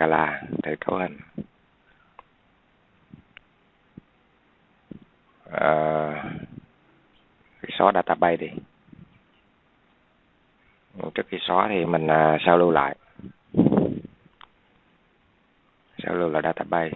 Scala để cấu hình uh, ờ, xóa database đi. Trước khi xóa thì mình uh, sao lưu lại. Sao lưu lại database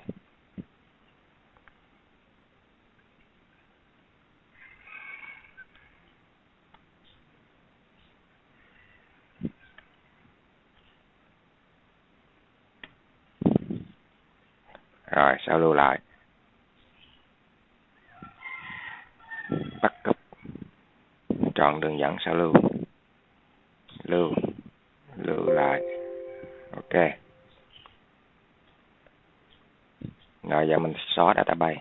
rồi, sao lưu lại? Bắt cấp chọn đường dẫn, sao lưu? Lưu. Lưu lại. Ok. Rồi, giờ mình xóa database.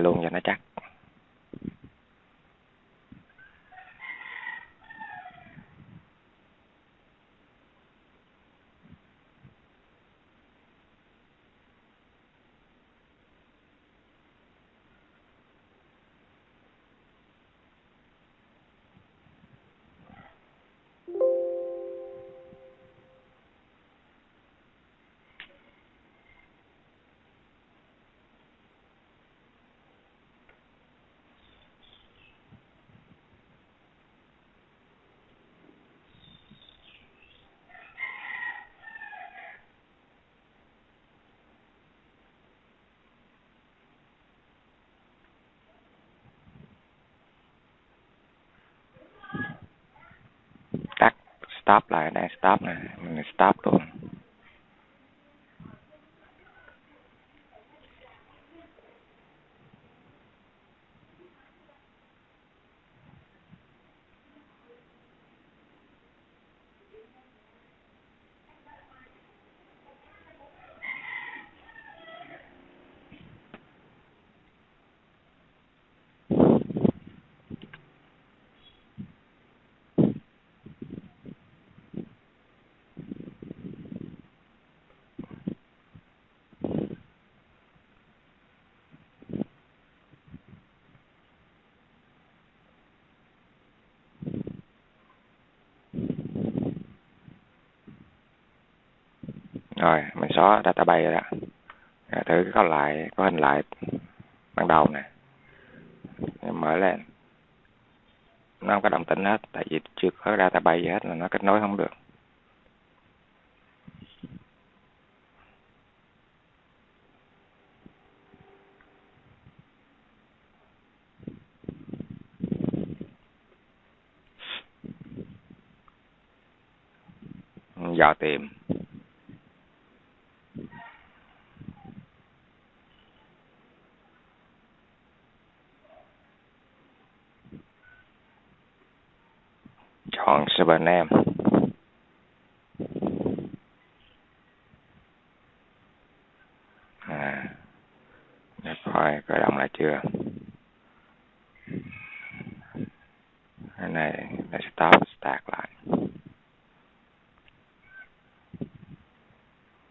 Nén lại luôn cho nó chắc tắt stop lại đang stop này mình stop luôn. Rồi, mình xóa database rồi đó. Rồi thử có lại có hình lại ban đầu nè. Mở lên. Nó không có động tĩnh hết, tại vì chưa có database gì hết là nó kết nối không được. Dò tìm. Chọn server Nam. À để coi khởi động lại chưa? Cái này là stop start lại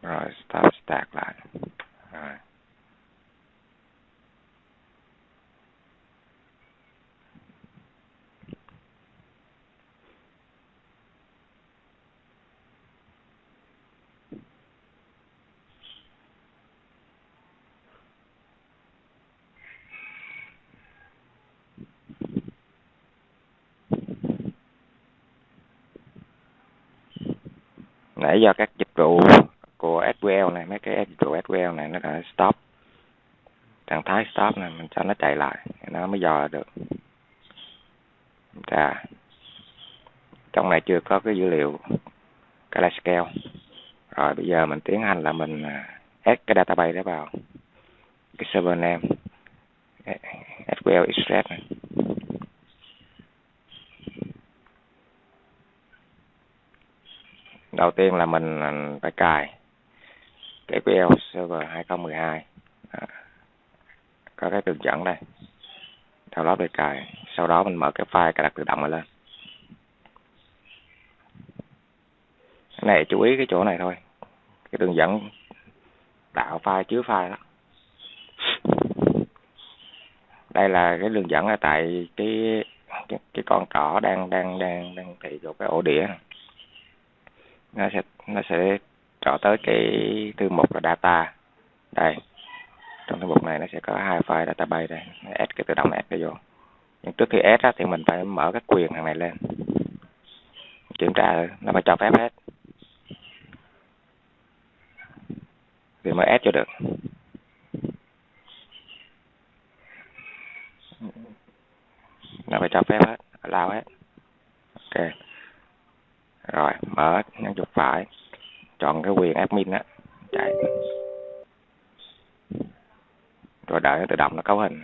rồi stop start lại rồi nãy do các dịch vụ của SQL này, mấy cái dịch vụ SQL này nó đã stop. Trạng thái stop này mình cho nó chạy lại, nó mới dò được. Ra trong này chưa có cái dữ liệu cái scale. Rồi bây giờ mình tiến hành là mình à, add cái database đó vào. Cái server name. SQL extract này. Đầu tiên là mình à, phải cài cái SQL Server 2012 à, có cái đường dẫn đây. Download để cài sau đó mình mở cái file cài đặt tự động lên. Cái này chú ý cái chỗ này thôi. Cái đường dẫn tạo file chứa file đó. Đây là cái đường dẫn ở tại cái cái, cái con trỏ đang đang đang đang thị vào cái ổ đĩa nó sẽ nó sẽ trỏ tới cái thư mục là data. Đây. Trong thư mục này nó sẽ có hai file database đây. Add cái tự động add cái vô. Nhưng trước khi add á, thì mình phải mở cái quyền thằng này lên. Kiểm tra nó phải cho phép hết. Thì mới add cho được. Nó phải cho phép hết. Allow hết ok rồi mở chuột phải, chọn cái quyền admin á, chạy. Rồi đợi nó tự động nó cấu hình.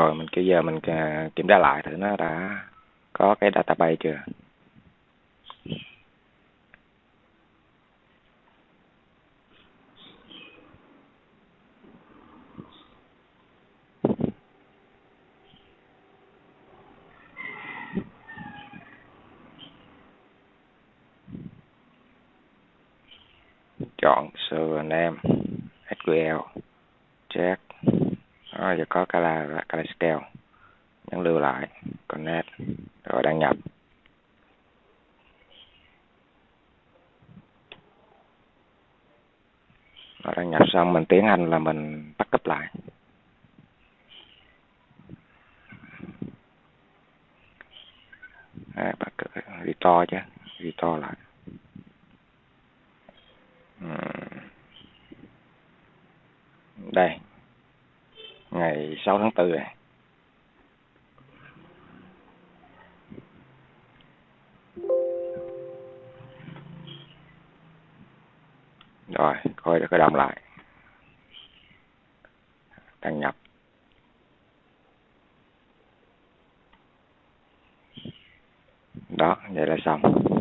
Rồi, mình bây giờ mình à, kiểm tra lại thử nó đã có cái database chưa? Chọn server name SQL check đó giờ có cala Kala Scale nhấn lưu lại connect rồi đăng nhập. Rồi đăng nhập xong mình tiếng anh là mình bắt cấp lại. Đấy, bắt restore chứ restore lại. Đây ngày 6 tháng 4 này. Rồi, coi cái đồng lại. Đăng nhập. Đó, vậy là xong.